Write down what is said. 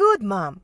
Good, Mom.